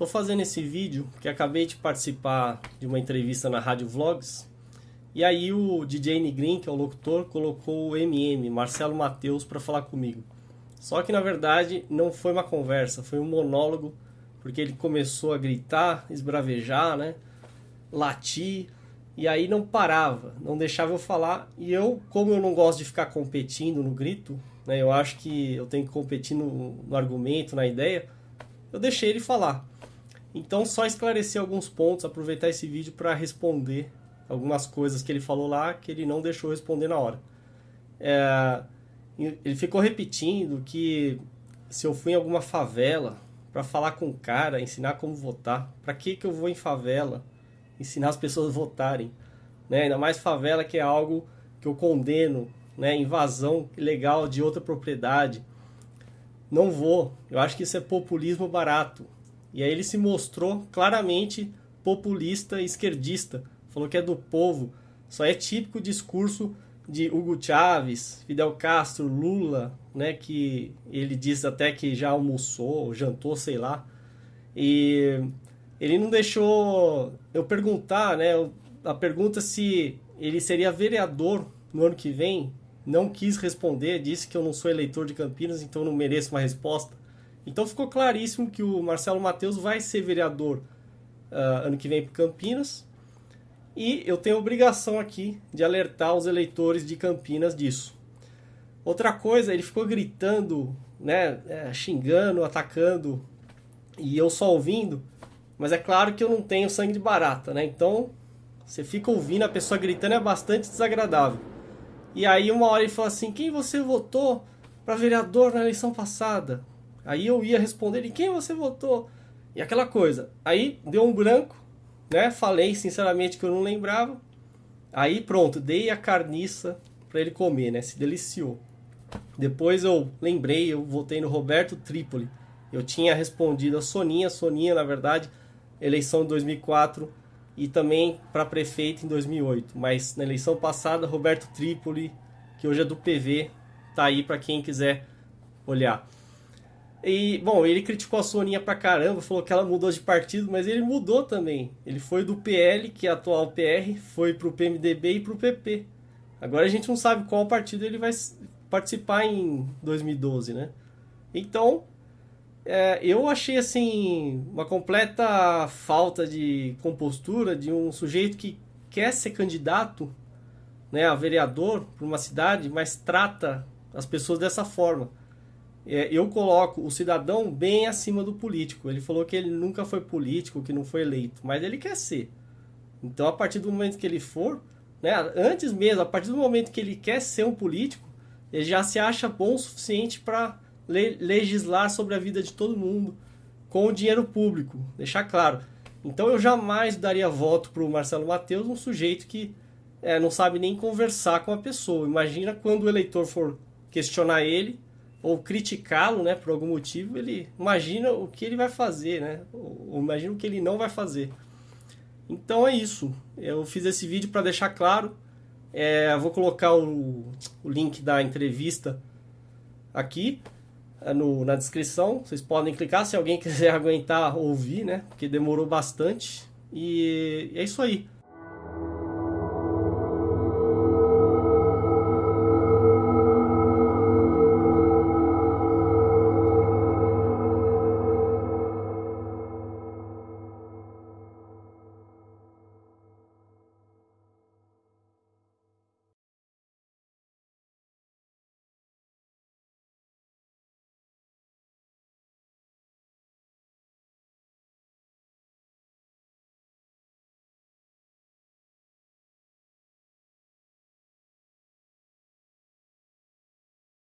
Estou fazendo esse vídeo porque acabei de participar de uma entrevista na Rádio Vlogs e aí o DJ Nigrin, que é o locutor, colocou o MM, Marcelo Mateus, para falar comigo. Só que na verdade não foi uma conversa, foi um monólogo, porque ele começou a gritar, esbravejar, né? latir, e aí não parava, não deixava eu falar. E eu, como eu não gosto de ficar competindo no grito, né, eu acho que eu tenho que competir no, no argumento, na ideia, eu deixei ele falar. Então, só esclarecer alguns pontos, aproveitar esse vídeo para responder algumas coisas que ele falou lá que ele não deixou responder na hora. É, ele ficou repetindo que se eu fui em alguma favela para falar com o cara, ensinar como votar, para que, que eu vou em favela ensinar as pessoas a votarem? Né? Ainda mais favela que é algo que eu condeno, né? invasão ilegal de outra propriedade. Não vou, eu acho que isso é populismo barato. E aí ele se mostrou claramente populista esquerdista. Falou que é do povo. Só é típico discurso de Hugo Chávez, Fidel Castro, Lula, né, que ele diz até que já almoçou, jantou, sei lá. E ele não deixou eu perguntar, né, a pergunta se ele seria vereador no ano que vem, não quis responder, disse que eu não sou eleitor de Campinas, então não mereço uma resposta. Então ficou claríssimo que o Marcelo Matheus vai ser vereador uh, ano que vem para Campinas. E eu tenho obrigação aqui de alertar os eleitores de Campinas disso. Outra coisa, ele ficou gritando, né, é, xingando, atacando, e eu só ouvindo. Mas é claro que eu não tenho sangue de barata, né? Então, você fica ouvindo a pessoa gritando é bastante desagradável. E aí uma hora ele falou assim: "Quem você votou para vereador na eleição passada?" Aí eu ia responder, e quem você votou? E aquela coisa. Aí deu um branco, né? Falei sinceramente que eu não lembrava. Aí pronto, dei a carniça para ele comer, né? Se deliciou. Depois eu lembrei, eu votei no Roberto Trípoli. Eu tinha respondido a Soninha, Soninha, na verdade, eleição de 2004 e também para prefeito em 2008. Mas na eleição passada, Roberto Trípoli, que hoje é do PV, tá aí para quem quiser olhar. E, bom, ele criticou a Soninha pra caramba, falou que ela mudou de partido, mas ele mudou também. Ele foi do PL, que é atual PR, foi pro PMDB e pro PP. Agora a gente não sabe qual partido ele vai participar em 2012, né? Então, é, eu achei assim uma completa falta de compostura de um sujeito que quer ser candidato né, a vereador para uma cidade, mas trata as pessoas dessa forma é, eu coloco o cidadão bem acima do político. Ele falou que ele nunca foi político, que não foi eleito, mas ele quer ser. Então, a partir do momento que ele for, né, antes mesmo, a partir do momento que ele quer ser um político, ele já se acha bom o suficiente para le legislar sobre a vida de todo mundo com o dinheiro público, deixar claro. Então, eu jamais daria voto para o Marcelo Mateus, um sujeito que é, não sabe nem conversar com a pessoa. Imagina quando o eleitor for questionar ele ou criticá-lo, né, por algum motivo, ele imagina o que ele vai fazer, né? Ou, imagina o que ele não vai fazer. Então é isso. Eu fiz esse vídeo para deixar claro. É, vou colocar o, o, link da entrevista aqui é, no, na descrição. Vocês podem clicar se alguém quiser aguentar ouvir, né? Porque demorou bastante. E é isso aí.